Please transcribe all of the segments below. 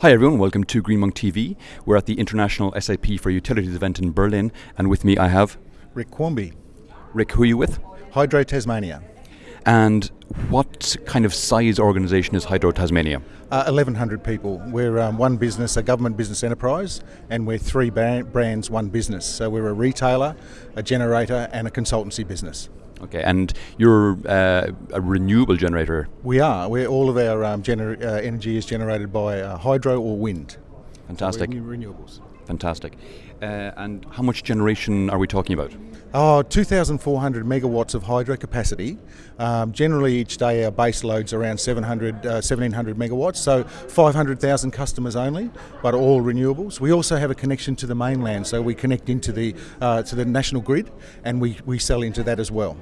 Hi everyone, welcome to Greenmonk TV. We're at the International SAP for Utilities event in Berlin, and with me I have Rick Quamby. Rick, who are you with? Hydro Tasmania. And what kind of size organisation is Hydro Tasmania? Uh, 1,100 people. We're um, one business, a government business enterprise, and we're three brands, one business. So we're a retailer, a generator, and a consultancy business. Okay, and you're uh, a renewable generator. We are. We're, all of our um, uh, energy is generated by uh, hydro or wind. Fantastic. So renewables. Fantastic. Uh, and how much generation are we talking about? Oh, 2,400 megawatts of hydro capacity. Um, generally, each day our base load's around 700, uh, 1,700 megawatts, so 500,000 customers only, but all renewables. We also have a connection to the mainland, so we connect into the uh, to the national grid, and we, we sell into that as well.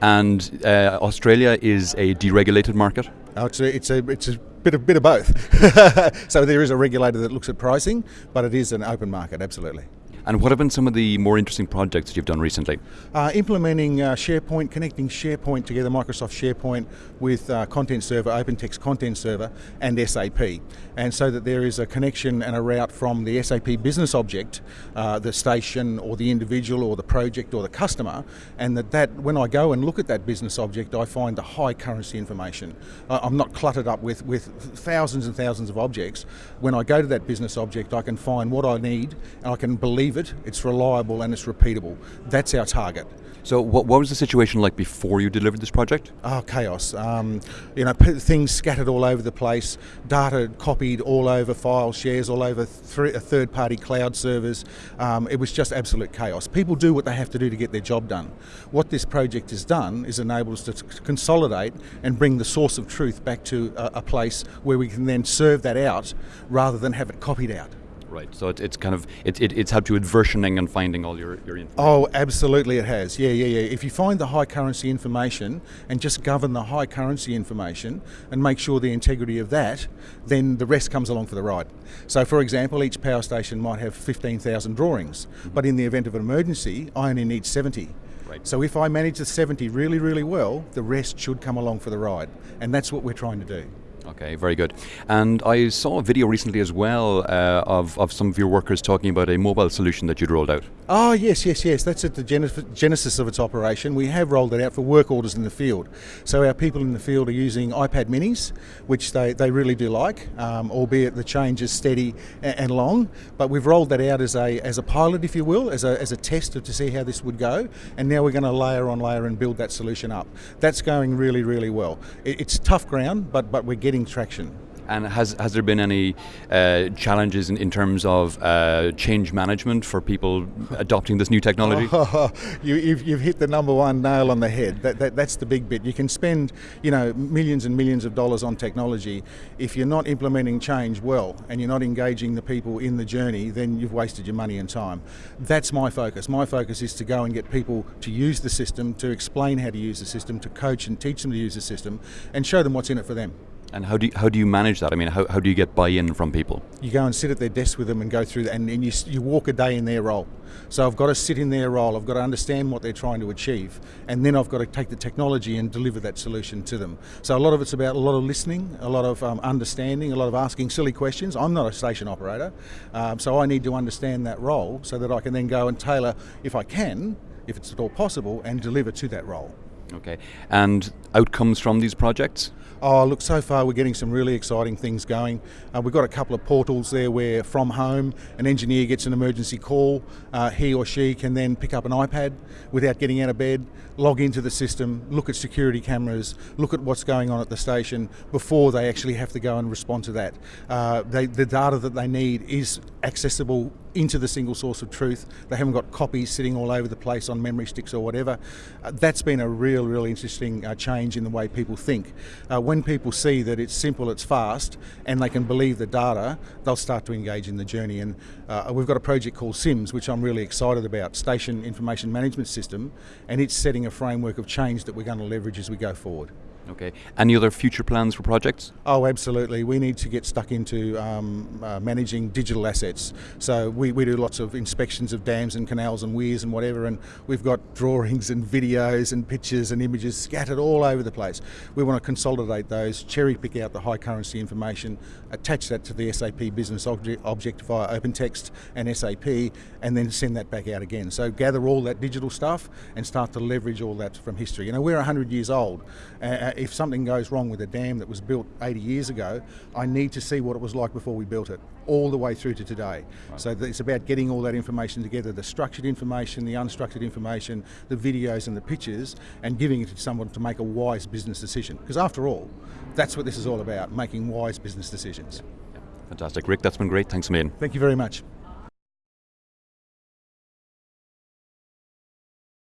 And uh, Australia is a deregulated market. Uh, it's a, it's a it's a bit of bit of both. so there is a regulator that looks at pricing, but it is an open market, absolutely. And what have been some of the more interesting projects that you've done recently? Uh, implementing uh, SharePoint, connecting SharePoint together, Microsoft SharePoint with uh, Content Server, OpenText Content Server, and SAP. And so that there is a connection and a route from the SAP business object, uh, the station or the individual or the project or the customer, and that, that when I go and look at that business object, I find the high currency information. I'm not cluttered up with, with thousands and thousands of objects. When I go to that business object, I can find what I need and I can believe it, it's reliable and it's repeatable. That's our target. So, what, what was the situation like before you delivered this project? Oh, chaos. Um, you know, p- things scattered all over the place, data copied all over file shares, all over th- third party cloud servers. Um, it was just absolute chaos. People do what they have to do to get their job done. What this project has done is enabled us to consolidate and bring the source of truth back to a, a place where we can then serve that out rather than have it copied out. Right. So it, it's kind of it, it, it's helped you with versioning and finding all your your information. Oh, absolutely, it has. Yeah, yeah, yeah. If you find the high currency information and just govern the high currency information and make sure the integrity of that, then the rest comes along for the ride. So, for example, each power station might have 15,000 drawings, mm-hmm. but in the event of an emergency, I only need 70. Right. So if I manage the 70 really, really well, the rest should come along for the ride. And that's what we're trying to do. Okay, very good. And I saw a video recently as well uh, of, of some of your workers talking about a mobile solution that you'd rolled out. Oh, yes, yes, yes. That's at the genesis of its operation. We have rolled it out for work orders in the field. So our people in the field are using iPad minis, which they, they really do like, um, albeit the change is steady and, long. But we've rolled that out as a, as a pilot, if you will, as a, as a test to see how this would go. And now we're going to layer on layer and build that solution up. That's going really, really well. It, it's tough ground, but, but we're getting traction. And has, has there been any uh, challenges in, in terms of uh, change management for people adopting this new technology? Oh, you, you've, you've hit the number one nail on the head. That, that, that's the big bit. You can spend you know, millions and millions of dollars on technology. If you're not implementing change well and you're not engaging the people in the journey, then you've wasted your money and time. That's my focus. My focus is to go and get people to use the system, to explain how to use the system, to coach and teach them to use the system, and show them what's in it for them. And how do you, how do you manage that? I mean, how, how do you get buy-in from people? You go and sit at their desk with them and go through and, and you, you walk a day in their role. So I've got to sit in their role. I've got to understand what they're trying to achieve, and then I've got to take the technology and deliver that solution to them. So a lot of it's about a lot of listening, a lot of um, understanding, a lot of asking silly questions. I'm not a station operator, um, so I need to understand that role so that I can then go and tailor, if I can, if it's at all possible, and deliver to that role. Okay. And outcomes from these projects? Oh, look, so far we're getting some really exciting things going. Uh, we've got a couple of portals there where from home an engineer gets an emergency call. Uh, he or she can then pick up an iPad without getting out of bed, log into the system, look at security cameras, look at what's going on at the station before they actually have to go and respond to that. Uh, they, the data that they need is accessible into the single source of truth. They haven't got copies sitting all over the place on memory sticks or whatever. Uh, that's been a real, real interesting uh, change in the way people think. Uh, when people see that it's simple, it's fast, and they can believe the data, they'll start to engage in the journey. And uh, we've got a project called SIMS, which I'm really excited about, Station Information Management System, and it's setting a framework of change that we're going to leverage as we go forward. Okay. Any other future plans for projects? Oh, absolutely. We need to get stuck into um, uh, managing digital assets. So we, we do lots of inspections of dams and canals and weirs and whatever, and we've got drawings and videos and pictures and images scattered all over the place. We want to consolidate those, cherry pick out the high currency information, attach that to the SAP business object, object via OpenText and SAP, and then send that back out again. So gather all that digital stuff and start to leverage all that from history. You know, we're 100 years old. Uh, if something goes wrong with a dam that was built 80 years ago, I need to see what it was like before we built it, all the way through to today. Right. So it's about getting all that information together, the structured information, the unstructured information, the videos and the pictures, and giving it to someone to make a wise business decision. Because after all, that's what this is all about, making wise business decisions. Fantastic. Rick, that's been great. Thanks a million. Thank you very much.